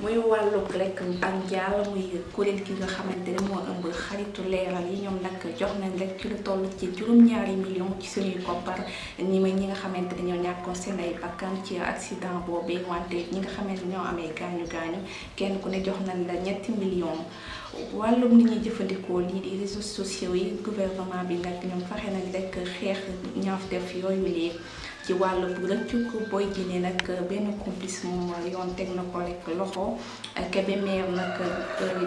muy wàllug rek ak njaal muy kuréel gi nga xamante ne ëmb xaritu leeral yi ñoom nag jox nañ rek ci lu toll ci juróom-ñaari million ci suñuy koppar ñi may ñi nga xamante ñoo ñàkkoon seen ay bakkan ci accident boobee wante ñi nga xamante ñoo amee gaañu gaañu kenn ku ne jox nañ la ñetti million wàllum ni ñuy jëfandikoo lii di réseaux sociaux yi gouvernement bi nañ rek ñaaf def ci wàllu rëccuk Boy Djiné nag benn complice moom yoon teg na ko rek loxo. Kébémer nag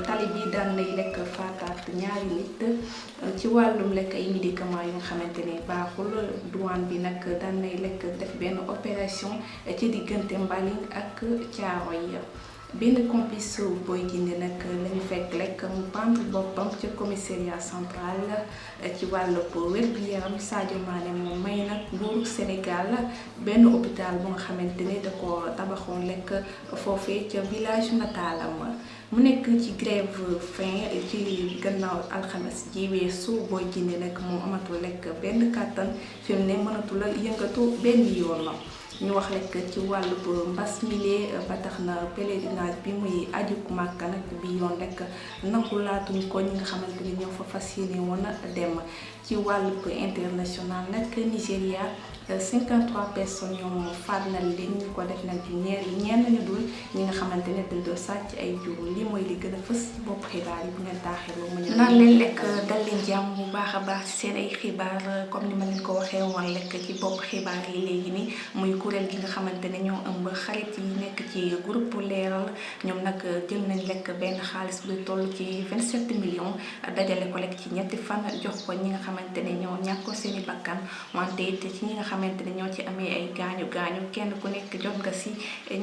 tali bi daan nay rek ñaari nit. Ci wàllum ay médicaments baaxul douane bi def opération ci Mbaling ak benn complice Boy Djiné nag lañu fekk lekk mu pendre boppam ca commissariat central ci wàllu wér-gu-yaram Sadio Mané moom may nag nguuru Sénégal benn hôpital bu nga xamante ne da ko tabaxoon lekk foofee ca village nataalam mu nekk ci grève fin ci gannaaw alxames ji weesu Boy Djiné nag moom amatul lekk benn kàttan fi mu ne mënatul a yëngatu benn yoon. Ñu wax rek ci wàllu mbas milee ba tax na pèlerinage bi muy aju Màkka nag bi yoon rek nangu laatuñ ko ñi nga xamante ni ñoo fa fas yéene woon a dem. Ci wàllu international nag Nigéria 53 personnes ñoom faat nañ leen ñu ko def ñeer ñenn ñu dul ñi nga xamante ne dañ doon sàcc ay jur li mooy li gën a fës ci bopp xibaar yi bu ngeen taaxiroo mu ñëw naan leen lekk dal leen jàmm bu baax a baax ci seen ay xibaar comme ni ma leen ko waxee woon lekk ci bopp xibaar yi léegi ni muy kuréel gi nga xamante ne ñoo ëmb xarit yi nekk ci groupe leeral ñoom nag jël nañ lekk benn xaalis bu toll ci 27 millions dajale ko lekk ci ñetti fan jox ko ñi nga xamante ne ñoo ñàkk seen i bakkan wante it ci ñi nga xamante ne ñoo ci amee ay gaañu gaañu kenn ku nekk jot nga si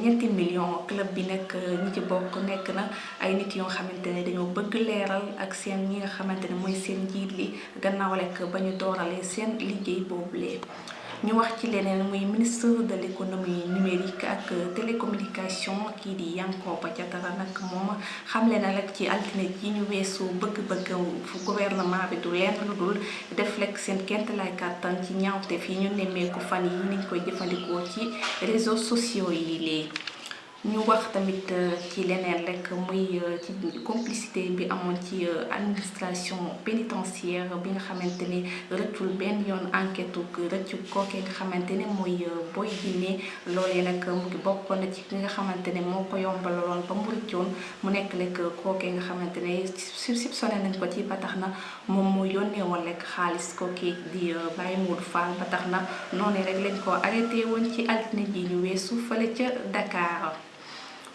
ñetti millions club bi nag ñi ci bokk nekk na ay nit yoo xamante ne dañoo bëgg leeral ak seen ñi nga xamante ne seen njiit li gannaaw lekk ba ñu dooralee seen liggéey boobulee ñu wax ci leneen muy ministre de l' économie numérique ak télécommunication kii di Yankhoba Diattara nag moom xamle na rek ci altine ji ñu weesu bëgg-bëgg fu gouvernement bi du lenn lu dul def rek seen kent lay kàttan ci ñaawte fii ñu nemmeeku fan yi niñ koy jëfandikoo ci réseaux sociaux yi ñu wax tamit ci leneen rek muy ci complicité bi amoon ci administration pénitentiaire bi nga xamante ni rëccul benn yoon enquête rëccu nga xamante ne Boy Djiné loolee nag mu ngi bokkoon na ne moo ko ba mu rëccoon mu nekk rek nga xamante ne nañ ko ci ba tax na moom moo yónnee woon rek xaalis di ba tax na noonu rek lañ ko arrêté woon ci altine ji ñu weesu Dakar.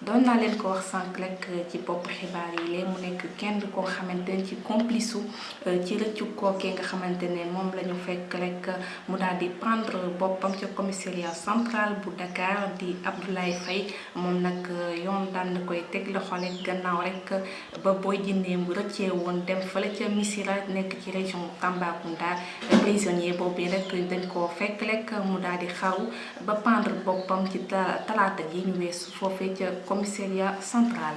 doon naa leen ko wax sànq rek ci bopp xibaar yi lee mu nekk kenn ne ci complice ci rëccu kookee nga ne fekk ca commissariat central bu Dakar di Abdoulaye Faye. Moom nag yoon daan koy teg loxo rek gannaaw rek ba Boy Djiné mu rëccee woon dem ci région Tambacounda. Prisonnier rek dañ fekk rek mu ba ci Comissaria Central.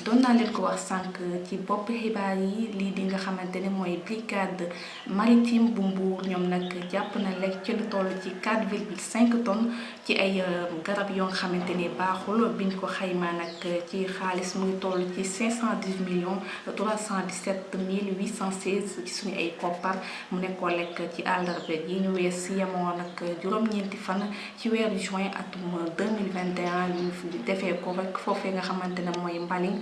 Doon naa leen ko wax sànq ci bopp xibaar yi di nga maritime bu Mbour. Ñoom nag na ci lu toll ci 4,5 tonnes ci ay garab yoo nga xamante baaxul. Biñ ko ci xaalis mu ngi toll ci 510 millions 317 mille 816 ci suñu ay koppar. Mu nekkoon lekk ci àllarba ji ñu wees fan ci juin atum 2021 ñu ko rek nga Mbaling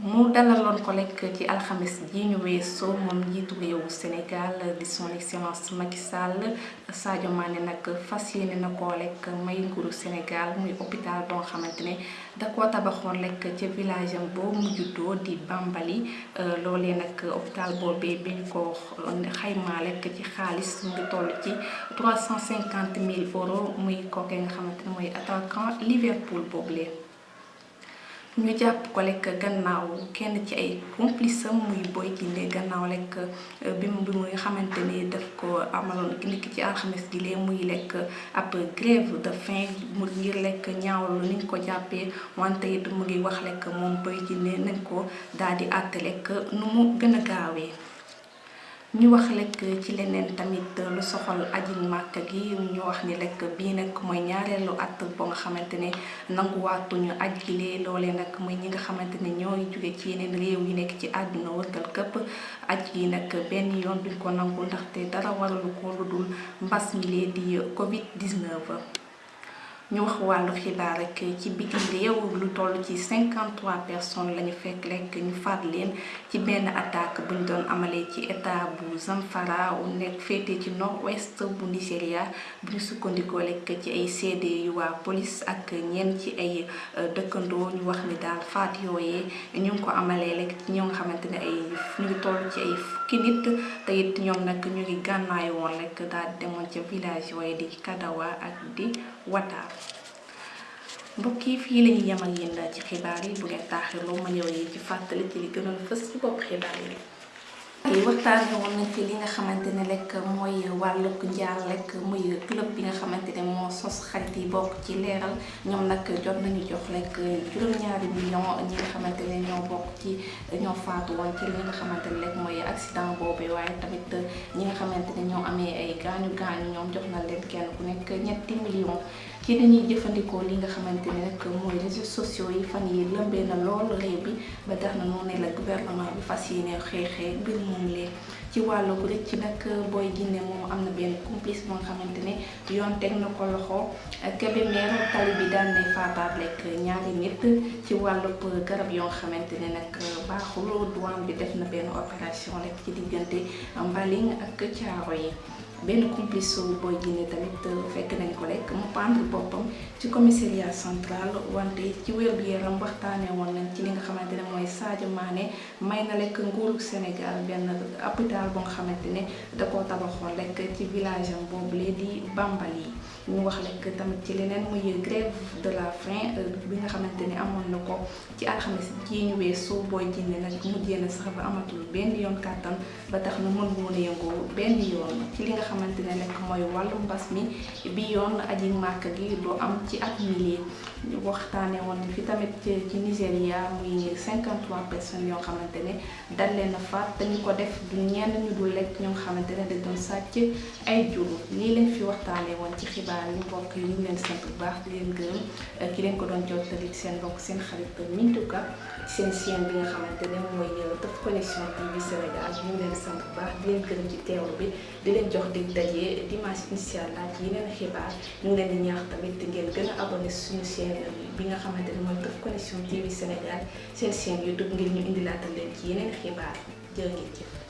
mu dalaloon ko lekk ci alxames ji ñu Sénégal di son excellence Macky Sadio Mané nag fas yéene na koo lekk may Sénégal hôpital boo xamante ne da koo village am boo mu juddoo di Bambali loolee nag hôpital boobee bi ñu ko xaymaa lekk ci xaalis euros muy kooke nga attaquant Liverpool boobule. Ñu jàpp ko lekk gannaaw kenn ci ay complice muy Boy Guindé gannaaw lekk bi mu bi muy xamante ni daf ko amaloon niki ci alxames gi lee muy lekk ab grève de faim mu ngir lekk ñaawlu ni ñu ko jàppee wante it mu ngi wax lekk moom Boy Guindé nañ ko daal di àtte lekk nu mu gën a gaawee. Ñu wax lekk ci leneen tamit lu soxal aji màkk gi ñu wax ni lekk bii nag mooy ñaareelu at boo nga xamante ne nanguwaatuñu aj gi lee. Loolee nag mooy ñi nga xamante ne ñooy jóge ci yeneen réew yi nekk ci àdduna wërtal këpp. Aj yi nag benn yoon duñ ko nangu ndaxte dara waralu ko lu dul mi lee di covid 19 ñu wax wàllu xibaar rek ci bitim réew lu toll ci 53 personnes lañu fekk lekk ñu faat leen ci benn attaque bu ñu doon amalee ci état bu Zamfara nekk féete ci nord-ouest bu Nigéria bu ñu sukkandikoo lekk ci ay seede yu waa police ak ñenn ci ay dëkkandoo ñu wax ni daal faat yooyee. Ñu ngi ko amalee lekk ci ñoo nga ay ñu ngi ci ay fukki nit. Te it ñoom ñu ngi gànnaay woon lekk daal demoon ca village yooyu di Kadawa ak di Wata. mbokk yi fii la ñuy yem ak yéen ci xibaar yi bu ngeen taaxirloo ma ñëw yi ci fàttali ci li gënoon fës ci bopp xibaar yi. Yi waxtaanee woon nañ fi li nga xamante ne rek mooy wàllug njaal rek club bi nga xamante ne sos xarit yi bokk ci leeral ñoom nag jot nañu jox rek juróom-ñaari million ñi nga xamante ñoo bokk ci ñoo faatu ci li nga accident tamit ñi nga ñoo ay jox leen kenn ku ñetti ci dañuy jëfandikoo li nga xamante ne nag mooy réseaux sociaux yi fan yi lëmbee na lool réew bi ba tax na noonu la gouvernement bi fas yéene xeexee mbir moom lee. Ci wàllu gu rëcc nag Boy Guindé moom am na benn complice boo nga xamante ne yoon teg na ko loxo. Kébémer tali bi daan nay faataat lekk ñaari nit. Ci wàllu garab yoo nga xamante ne nag baaxul bi def na benn opération rek ci diggante Mbaling ak Caaro yi benn complice su Boy Guindé tamit fekk nañ ko rek mu pendre boppam ci commissariat central wante ci wér gu yaram waxtaanee woon nañ ci li nga xamante ne Sadio Mané may na lekk nguuru Sénégal benn hôpital boo nga da koo tabaxoon rek ci village am boobule di Bambali ñu wax lekk tamit ci leneen muy grève de la faim bi nga xamante ne amoon na ko ci alxames ji ñu weesu Boy Guindé nag mujjee na sax ba amatul benn yoon kàttan ba tax na mën woon yëngu benn yoon ci li nga xamante ne nag mooy wàllu mbas mi bi yoon aji màkk gi du am ci at mi waxtaane woon fi tamit ci Nigéria muy 53 personnes yoo xamante ne dal leen a faat te ñu ko def du ñenn ñu dul lekk ñoo xamante ne dañ doon sàcc ay jur lii leen fi waxtaane woon ci xibaar yi mbokk yi ñu leen sant bu baax leen gërëm ki leen ko doon jottali seen mbokk seen xarit Mintou Ka seen chaîne bi nga xamante ne mooy Teuf TV Sénégal ñu leen sant bu baax leen gërëm ci bi di leen jox dig dimanche ci yeneen xibaar ñu leen di ñaax tamit ngeen gën a abonné suñu bi nga TV Sénégal seen YouTube ngir ñu leen ci yeneen xibaar jëf